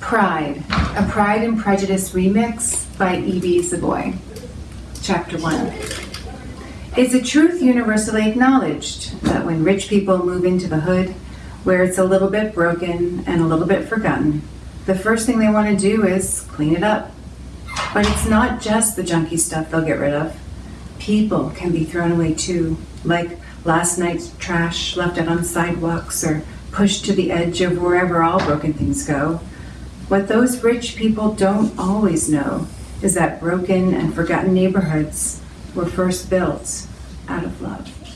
Pride, a Pride and Prejudice remix by Ibi Zoboi. Chapter 1. Is a truth universally acknowledged that when rich people move into the hood, where it's a little bit broken and a little bit forgotten, the first thing they want to do is clean it up. But it's not just the junky stuff they'll get rid of. People can be thrown away too, like last night's trash left out on sidewalks or pushed to the edge of wherever all broken things go. What those rich people don't always know is that broken and forgotten neighborhoods were first built out of love.